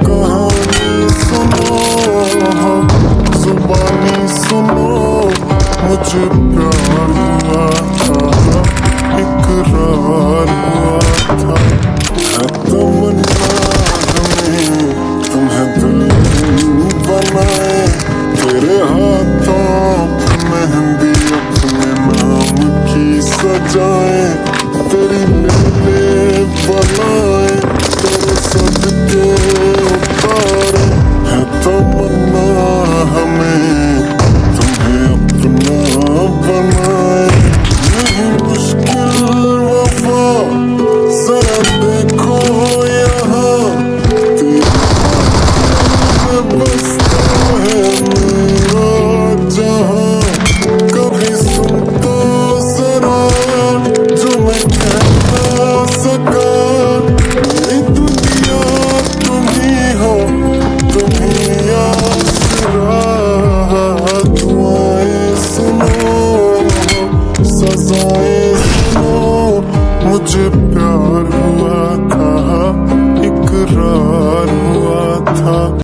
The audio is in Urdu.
کہانی سنو زبانی سنو مجھے پیار ہوا تمہیں دل بنائے تیرے ہاتھوں پہ مہندی اپنے نام کی تھا